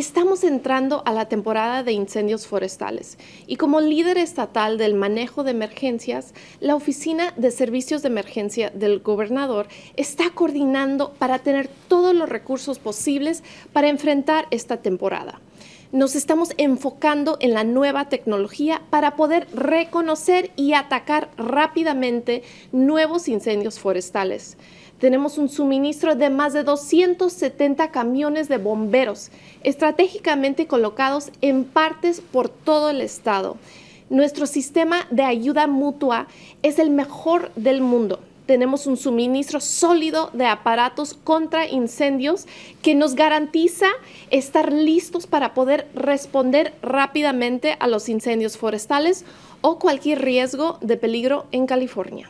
Estamos entrando a la temporada de incendios forestales y como líder estatal del manejo de emergencias, la Oficina de Servicios de Emergencia del Gobernador está coordinando para tener todos los recursos posibles para enfrentar esta temporada nos estamos enfocando en la nueva tecnología para poder reconocer y atacar rápidamente nuevos incendios forestales. Tenemos un suministro de más de 270 camiones de bomberos estratégicamente colocados en partes por todo el estado. Nuestro sistema de ayuda mutua es el mejor del mundo tenemos un suministro sólido de aparatos contra incendios que nos garantiza estar listos para poder responder rápidamente a los incendios forestales o cualquier riesgo de peligro en California.